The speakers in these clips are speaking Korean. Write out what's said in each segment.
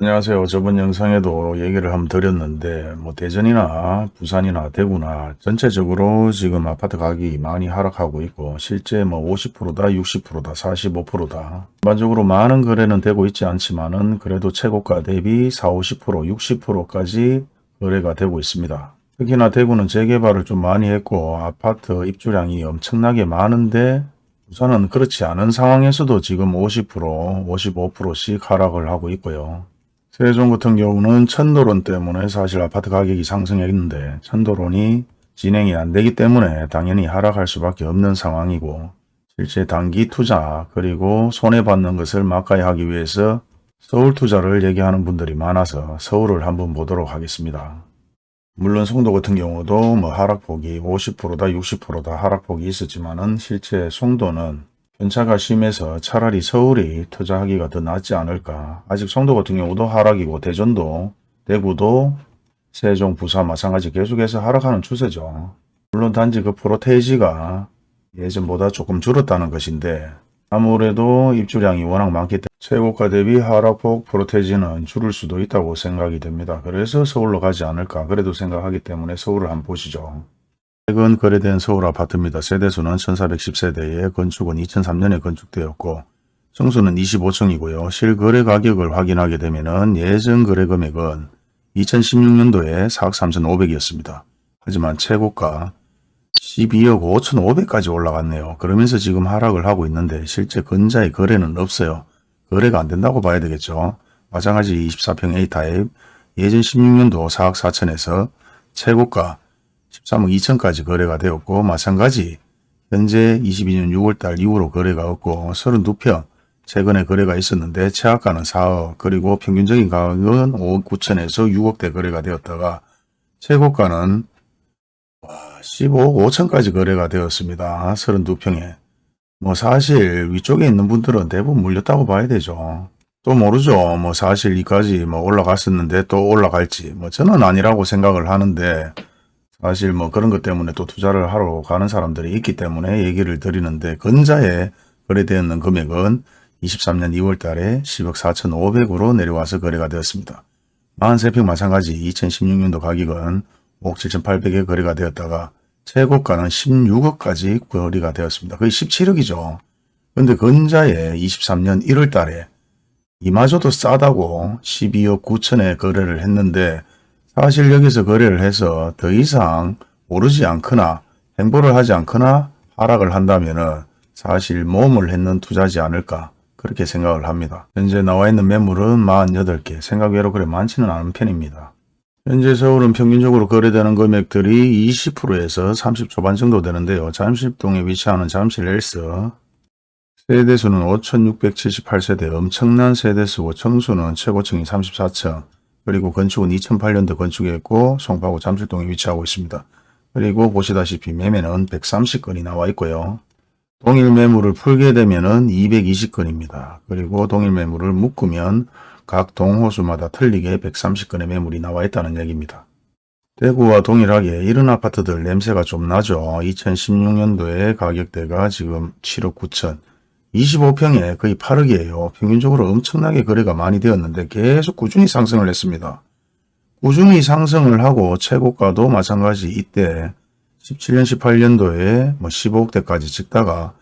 안녕하세요. 저번 영상에도 얘기를 한번 드렸는데 뭐 대전이나 부산이나 대구나 전체적으로 지금 아파트 가격이 많이 하락하고 있고 실제 뭐 50%다 60%다 45%다 일반적으로 많은 거래는 되고 있지 않지만은 그래도 최고가 대비 4, 50% 60%까지 거래가 되고 있습니다. 특히나 대구는 재개발을 좀 많이 했고 아파트 입주량이 엄청나게 많은데 부산은 그렇지 않은 상황에서도 지금 50% 55%씩 하락을 하고 있고요. 세종 같은 경우는 천도론 때문에 사실 아파트 가격이 상승했는데 천도론이 진행이 안 되기 때문에 당연히 하락할 수밖에 없는 상황이고 실제 단기 투자 그리고 손해받는 것을 막아야 하기 위해서 서울 투자를 얘기하는 분들이 많아서 서울을 한번 보도록 하겠습니다. 물론 송도 같은 경우도 뭐 하락폭이 50%다 60%다 하락폭이 있었지만 은 실제 송도는 편차가 심해서 차라리 서울이 투자하기가 더 낫지 않을까. 아직 송도 같은 경우도 하락이고 대전도 대구도 세종 부산 마찬가지 계속해서 하락하는 추세죠. 물론 단지 그 프로테이지가 예전보다 조금 줄었다는 것인데 아무래도 입주량이 워낙 많기 때문에 최고가 대비 하락폭 프로테이지는 줄을 수도 있다고 생각이 됩니다. 그래서 서울로 가지 않을까 그래도 생각하기 때문에 서울을 한번 보시죠. 최근 거래된 서울 아파트입니다. 세대수는 1410세대에 건축은 2003년에 건축되었고 청수는 25층이고요. 실거래 가격을 확인하게 되면 예전 거래 금액은 2016년도에 4억 3,500이었습니다. 하지만 최고가 12억 5,500까지 올라갔네요. 그러면서 지금 하락을 하고 있는데 실제 근자의 거래는 없어요. 거래가 안 된다고 봐야 되겠죠. 마찬가지 24평 A타입 예전 16년도 4억 4천에서 최고가 13억 2천까지 거래가 되었고 마찬가지 현재 22년 6월달 이후로 거래가 없고 32평 최근에 거래가 있었는데 최하가는 4억 그리고 평균적인 가격은 5억 9천에서 6억대 거래가 되었다가 최고가는 15억 5천까지 거래가 되었습니다. 32평에. 뭐 사실 위쪽에 있는 분들은 대부분 물렸다고 봐야 되죠. 또 모르죠. 뭐 사실 이까지 뭐 올라갔었는데 또 올라갈지. 뭐 저는 아니라고 생각을 하는데 사실 뭐 그런 것 때문에 또 투자를 하러 가는 사람들이 있기 때문에 얘기를 드리는데 근자에 거래되었는 금액은 23년 2월 달에 10억 4천5백으로 내려와서 거래가 되었습니다. 43평 마찬가지 2016년도 가격은 5억 7천8백에 거래가 되었다가 최고가는 16억까지 거래가 되었습니다. 거의 17억이죠. 근데 근자에 23년 1월 달에 이마저도 싸다고 12억 9천에 거래를 했는데 사실 여기서 거래를 해서 더 이상 오르지 않거나 행보를 하지 않거나 하락을 한다면 사실 모험을 했는 투자지 않을까 그렇게 생각을 합니다. 현재 나와 있는 매물은 48개 생각외로 그래 많지는 않은 편입니다. 현재 서울은 평균적으로 거래되는 금액들이 20%에서 30 초반 정도 되는데요. 잠실동에 위치하는 잠실 헬스 세대수는 5678세대 엄청난 세대수고 청수는 최고층이 34층 그리고 건축은 2008년도 건축했고 송파구 잠실동에 위치하고 있습니다. 그리고 보시다시피 매매는 130건이 나와 있고요. 동일 매물을 풀게 되면 은 220건입니다. 그리고 동일 매물을 묶으면 각 동호수마다 틀리게 130건의 매물이 나와 있다는 얘기입니다. 대구와 동일하게 이런 아파트들 냄새가 좀 나죠. 2016년도에 가격대가 지금 7억 9천 25평에 거의 8억이에요. 평균적으로 엄청나게 거래가 많이 되었는데 계속 꾸준히 상승을 했습니다. 꾸준히 상승을 하고 최고가도 마찬가지 이때 17년 18년도에 뭐 15억대까지 찍다가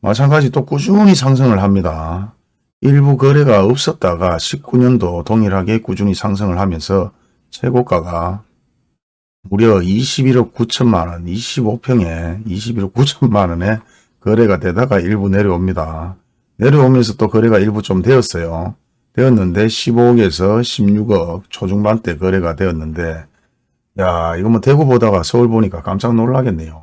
마찬가지 또 꾸준히 상승을 합니다. 일부 거래가 없었다가 19년도 동일하게 꾸준히 상승을 하면서 최고가가 무려 21억 9천만 원, 25평에 21억 9천만 원에 거래가 되다가 일부 내려옵니다. 내려오면서 또 거래가 일부 좀 되었어요. 되었는데 15억에서 16억 초중반대 거래가 되었는데 야 이거 뭐 대구 보다가 서울 보니까 깜짝 놀라겠네요.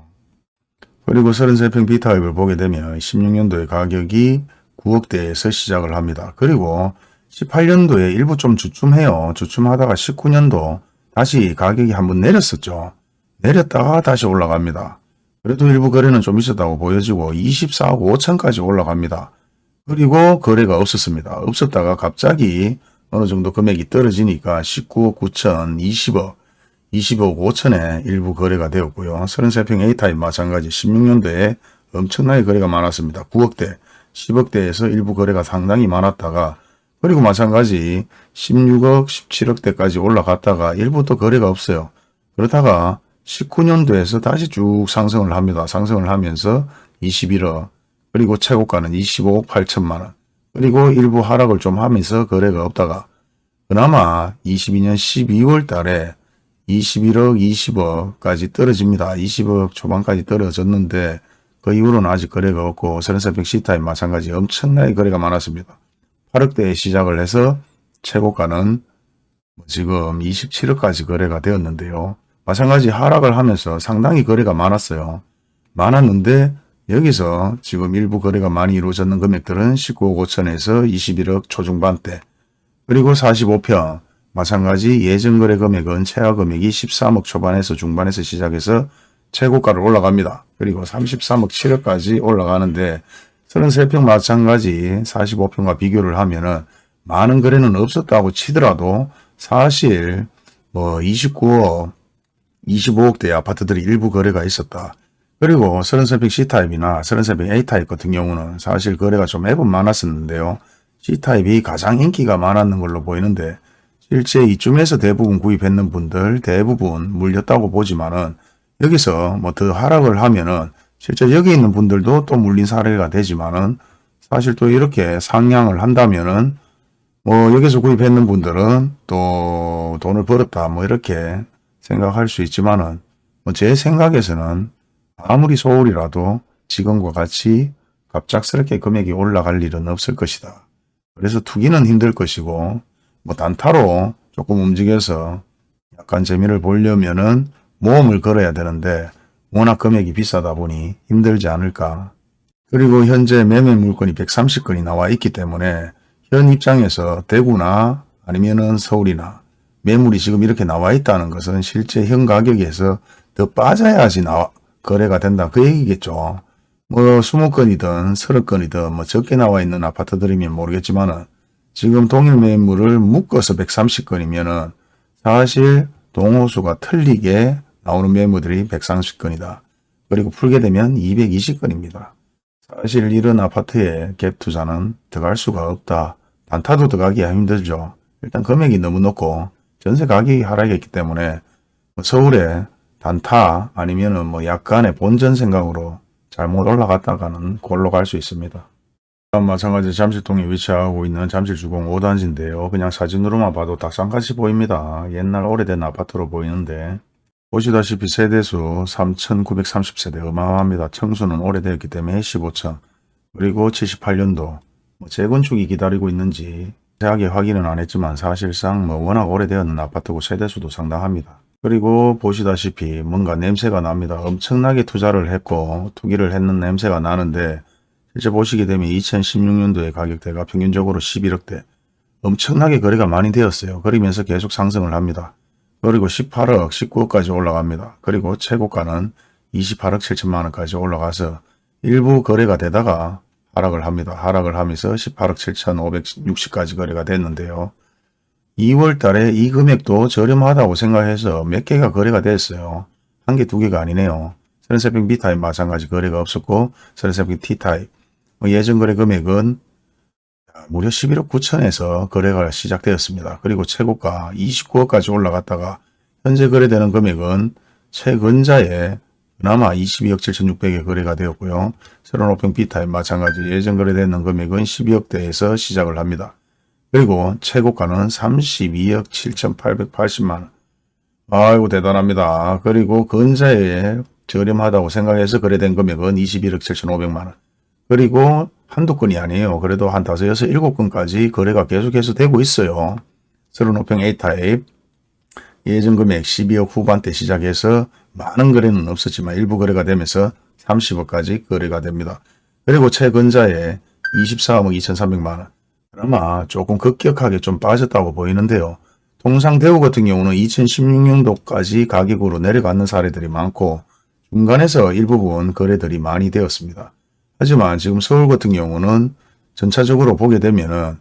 그리고 33평 B타입을 보게 되면 16년도에 가격이 9억대에서 시작을 합니다. 그리고 18년도에 일부 좀 주춤해요. 주춤하다가 19년도 다시 가격이 한번 내렸었죠. 내렸다가 다시 올라갑니다. 그래도 일부 거래는 좀 있었다고 보여지고 24억 5천까지 올라갑니다. 그리고 거래가 없었습니다. 없었다가 갑자기 어느 정도 금액이 떨어지니까 19억 9천, 20억, 20억 5천에 일부 거래가 되었고요. 33평 A타입 마찬가지 16년도에 엄청나게 거래가 많았습니다. 9억대, 10억대에서 일부 거래가 상당히 많았다가 그리고 마찬가지 16억, 17억대까지 올라갔다가 일부 또 거래가 없어요. 그러다가 19년도에서 다시 쭉 상승을 합니다. 상승을 하면서 21억, 그리고 최고가는 25억 8천만 원, 그리고 일부 하락을 좀 하면서 거래가 없다가 그나마 22년 12월 달에 21억, 20억까지 떨어집니다. 20억 초반까지 떨어졌는데 그 이후로는 아직 거래가 없고 서른사백 시타임 마찬가지 엄청나게 거래가 많았습니다. 8억대에 시작을 해서 최고가는 뭐 지금 27억까지 거래가 되었는데요. 마찬가지 하락을 하면서 상당히 거래가 많았어요. 많았는데 여기서 지금 일부 거래가 많이 이루어졌는 금액들은 19억 5천에서 21억 초중반대 그리고 45평 마찬가지 예전 거래 금액은 최하 금액이 13억 초반에서 중반에서 시작해서 최고가를 올라갑니다. 그리고 33억 7억까지 올라가는데 33평 마찬가지 45평과 비교를 하면 은 많은 거래는 없었다고 치더라도 사실 뭐 29억, 25억대 아파트들이 일부 거래가 있었다. 그리고 33평 C타입이나 33평 A타입 같은 경우는 사실 거래가 좀 매번 많았었는데요. C타입이 가장 인기가 많았는 걸로 보이는데 실제 이쯤에서 대부분 구입했는 분들 대부분 물렸다고 보지만은 여기서 뭐 더 하락을 하면은 실제 여기 있는 분들도 또 물린 사례가 되지만은 사실 또 이렇게 상향을 한다면은 뭐 여기서 구입했는 분들은 또 돈을 벌었다 뭐 이렇게 생각할 수 있지만은 뭐제 생각에서는 아무리 소울이라도 지금과 같이 갑작스럽게 금액이 올라갈 일은 없을 것이다. 그래서 투기는 힘들 것이고 뭐 단타로 조금 움직여서 약간 재미를 보려면은 모험을 걸어야 되는데 워낙 금액이 비싸다 보니 힘들지 않을까. 그리고 현재 매매 물건이 130건이 나와 있기 때문에 현 입장에서 대구나 아니면은 서울이나 매물이 지금 이렇게 나와 있다는 것은 실제 현 가격에서 더 빠져야지 나와, 거래가 된다. 그 얘기겠죠. 뭐 20건이든 30건이든 뭐 적게 나와 있는 아파트들이면 모르겠지만은 지금 동일 매물을 묶어서 130건이면은 사실 동호수가 틀리게 나오는 매물들이 130건이다. 그리고 풀게 되면 220건입니다. 사실 이런 아파트에 갭 투자는 들어갈 수가 없다. 단타도 들어가기가 힘들죠. 일단 금액이 너무 높고 전세 가격이 하락했기 때문에 뭐 서울에 단타 아니면은 뭐 약간의 본전 생각으로 잘못 올라갔다가는 골로 갈 수 있습니다. 마찬가지 잠실동에 위치하고 있는 잠실주공 5단지인데요. 그냥 사진으로만 봐도 닭상같이 보입니다. 옛날 오래된 아파트로 보이는데 보시다시피 세대수 3,930세대 어마어마합니다. 청수는 오래되었기 때문에 15층 그리고 78년도 뭐 재건축이 기다리고 있는지 자세하게 확인은 안 했지만 사실상 뭐 워낙 오래되었는 아파트고 세대수도 상당합니다. 그리고 보시다시피 뭔가 냄새가 납니다. 엄청나게 투자를 했고 투기를 했는 냄새가 나는데 실제 보시게 되면 2016년도의 가격대가 평균적으로 11억대 엄청나게 거래가 많이 되었어요. 그러면서 계속 상승을 합니다. 그리고 18억, 19억까지 올라갑니다. 그리고 최고가는 28억 7천만 원까지 올라가서 일부 거래가 되다가 하락을 합니다. 하락을 하면서 18억 7천5백육까지 거래가 됐는데요. 2월 달에 이 금액도 저렴하다고 생각해서 몇 개가 거래가 됐어요. 한 개, 두 개가 아니네요. 서른세평 B타입 마찬가지 거래가 없었고 서른세평 T타입 뭐 예전 거래 금액은 무려 11억 9천에서 거래가 시작되었습니다. 그리고 최고가 29억까지 올라갔다가 현재 거래되는 금액은 최근자에 그나마 22억 7천6백에 거래가 되었고요. 새로운 오평 B타입 마찬가지 예전 거래되는 금액은 12억대에서 시작을 합니다. 그리고 최고가는 32억 7천8백팔십만원 아이고 대단합니다. 그리고 근자에 저렴하다고 생각해서 거래된 금액은 21억 7천5백만원 그리고 한두 건이 아니에요. 그래도 한 다섯, 여섯, 일곱 건까지 거래가 계속해서 되고 있어요. 35평 A타입 예전 금액 12억 후반대 시작해서 많은 거래는 없었지만 일부 거래가 되면서 30억까지 거래가 됩니다. 그리고 최근자에 24억 2,300만원 그나마 조금 급격하게 좀 빠졌다고 보이는데요. 통상 대우 같은 경우는 2016년도까지 가격으로 내려가는 사례들이 많고 중간에서 일부분 거래들이 많이 되었습니다. 하지만 지금 서울 같은 경우는 전차적으로 보게 되면 은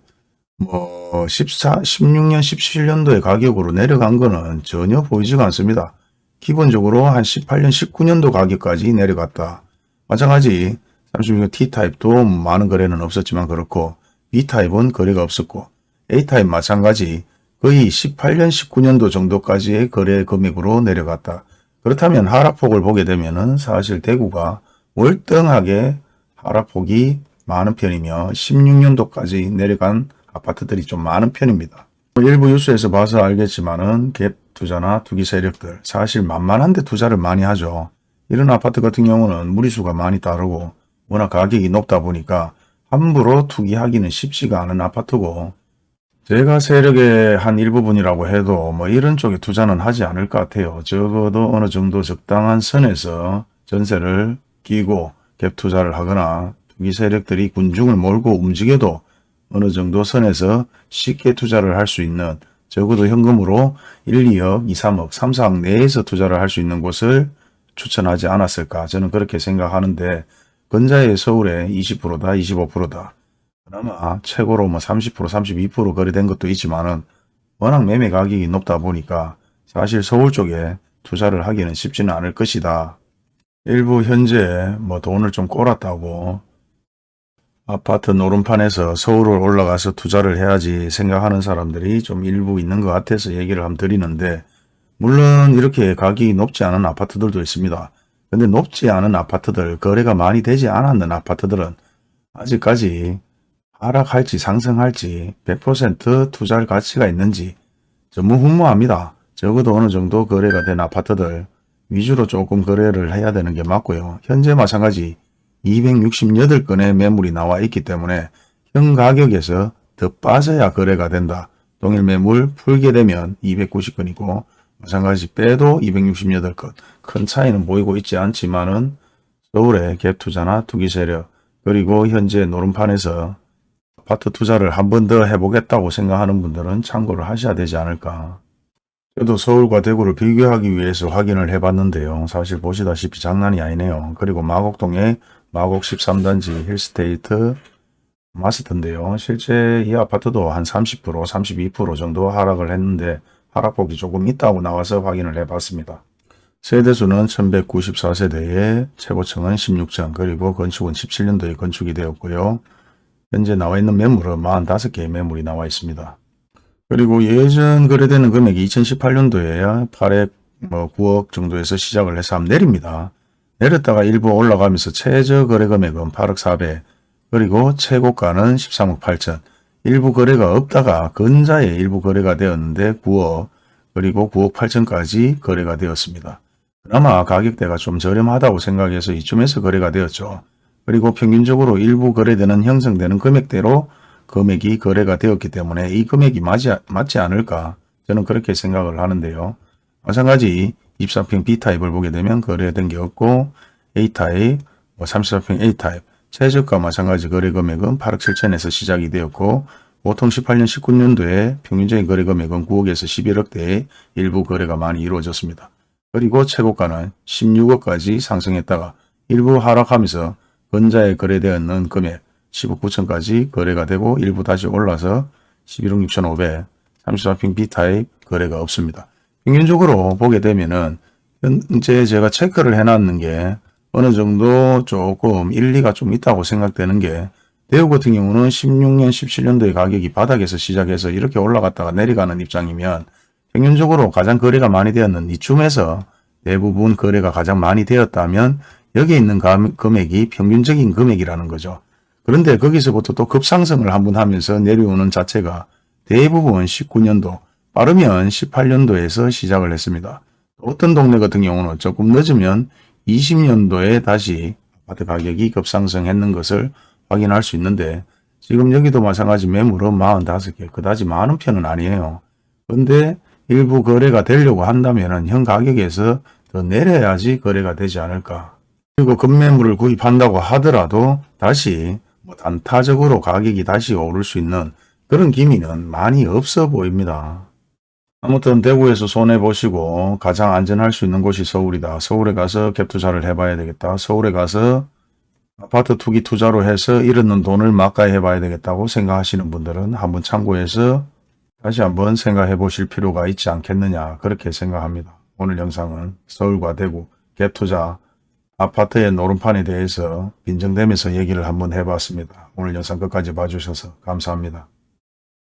뭐 14, 16년, 17년도의 가격으로 내려간 거는 전혀 보이지가 않습니다. 기본적으로 한 18년, 19년도 가격까지 내려갔다. 마찬가지 36년 T타입도 많은 거래는 없었지만 그렇고 B타입은 거래가 없었고 A타입 마찬가지 거의 18년 19년도 정도까지의 거래 금액으로 내려갔다. 그렇다면 하락폭을 보게 되면 은 사실 대구가 월등하게 하락폭이 많은 편이며 16년도까지 내려간 아파트들이 좀 많은 편입니다. 일부 뉴스에서 봐서 알겠지만 은 갭 투자나 투기 세력들 사실 만만한데 투자를 많이 하죠. 이런 아파트 같은 경우는 무리수가 많이 따르고 워낙 가격이 높다 보니까 함부로 투기하기는 쉽지가 않은 아파트고 제가 세력의 한 일부분이라고 해도 뭐 이런 쪽에 투자는 하지 않을 것 같아요. 적어도 어느 정도 적당한 선에서 전세를 끼고 갭 투자를 하거나 투기 세력들이 군중을 몰고 움직여도 어느 정도 선에서 쉽게 투자를 할 수 있는 적어도 현금으로 1, 2억, 2, 3억, 3, 4억 내에서 투자를 할 수 있는 곳을 추천하지 않았을까 저는 그렇게 생각하는데 근자의 서울에 20%다 25%다 그나마 최고로 뭐 30% 32% 거래된 것도 있지만은 워낙 매매 가격이 높다 보니까 사실 서울 쪽에 투자를 하기는 쉽지는 않을 것이다. 일부 현재 뭐 돈을 좀 꼬랐다고 아파트 노름판에서 서울을 올라가서 투자를 해야지 생각하는 사람들이 좀 일부 있는 것 같아서 얘기를 한번 드리는데 물론 이렇게 가격이 높지 않은 아파트들도 있습니다. 근데 높지 않은 아파트들, 거래가 많이 되지 않았는 아파트들은 아직까지 하락할지 상승할지 100% 투자할 가치가 있는지 전무 후무합니다. 적어도 어느 정도 거래가 된 아파트들 위주로 조금 거래를 해야 되는 게 맞고요. 현재 마찬가지 268건의 매물이 나와 있기 때문에 현 가격에서 더 빠져야 거래가 된다. 동일 매물 풀게 되면 290건이고 마찬가지 빼도 268건 큰 차이는 보이고 있지 않지만 은 서울의 갭투자나 투기세력 그리고 현재 노름판에서 아파트 투자를 한 번 더 해보겠다고 생각하는 분들은 참고를 하셔야 되지 않을까. 저도 서울과 대구를 비교하기 위해서 확인을 해봤는데요. 사실 보시다시피 장난이 아니네요. 그리고 마곡동에 마곡 13단지 힐스테이트 마스터인데요. 실제 이 아파트도 한 30% 32% 정도 하락을 했는데 하락폭이 조금 있다고 나와서 확인을 해봤습니다. 세대수는 1194세대에 최고층은 16층 그리고 건축은 17년도에 건축이 되었고요. 현재 나와 있는 매물은 45개의 매물이 나와 있습니다. 그리고 예전 거래되는 금액이 2018년도에 8억 뭐 9억 정도에서 시작을 해서 한번 내립니다. 내렸다가 일부 올라가면서 최저 거래 금액은 8억 4백 그리고 최고가는 13억 8천 일부 거래가 없다가 근자에 일부 거래가 되었는데 9억 그리고 9억 8천까지 거래가 되었습니다. 그나마 가격대가 좀 저렴하다고 생각해서 이쯤에서 거래가 되었죠. 그리고 평균적으로 일부 거래되는 형성되는 금액대로 금액이 거래가 되었기 때문에 이 금액이 맞지 않을까 저는 그렇게 생각을 하는데요. 마찬가지 24평 B타입을 보게 되면 거래된 게 없고 A타입, 뭐 34평 A타입, 최저가 마찬가지 거래 금액은 8억 7천에서 시작이 되었고 보통 18년 19년도에 평균적인 거래 금액은 9억에서 11억대의 일부 거래가 많이 이루어졌습니다. 그리고 최고가는 16억까지 상승했다가 일부 하락하면서 근자에 거래되었는 금액 10억 9천까지 거래가 되고 일부 다시 올라서 11억 6천5백 34평 B타입 거래가 없습니다. 평균적으로 보게 되면은 현재 제가 체크를 해놨는 게 어느 정도 조금 일리가 좀 있다고 생각되는 게 대우 같은 경우는 16년 17년도의 가격이 바닥에서 시작해서 이렇게 올라갔다가 내려가는 입장이면 평균적으로 가장 거래가 많이 되었는 이쯤에서 대부분 거래가 가장 많이 되었다면 여기에 있는 금액이 평균적인 금액이라는 거죠. 그런데 거기서부터 또 급상승을 한번 하면서 내려오는 자체가 대부분 19년도 빠르면 18년도에서 시작을 했습니다. 어떤 동네 같은 경우는 조금 늦으면 20년도에 다시 아파트 가격이 급상승했는 것을 확인할 수 있는데 지금 여기도 마찬가지 매물은 45개 그다지 많은 편은 아니에요. 그런데 일부 거래가 되려고 한다면 현 가격에서 더 내려야지 거래가 되지 않을까 그리고 급매물을 구입한다고 하더라도 다시 뭐 단타적으로 가격이 다시 오를 수 있는 그런 기미는 많이 없어 보입니다. 아무튼 대구에서 손해보시고 가장 안전할 수 있는 곳이 서울이다. 서울에 가서 갭투자를 해봐야 되겠다. 서울에 가서 아파트 투기 투자로 해서 잃었는 돈을 막가해 봐야 되겠다고 생각하시는 분들은 한번 참고해서 다시 한번 생각해 보실 필요가 있지 않겠느냐 그렇게 생각합니다. 오늘 영상은 서울과 대구 갭투자 아파트의 노름판에 대해서 빈정대면서 얘기를 한번 해봤습니다. 오늘 영상 끝까지 봐주셔서 감사합니다.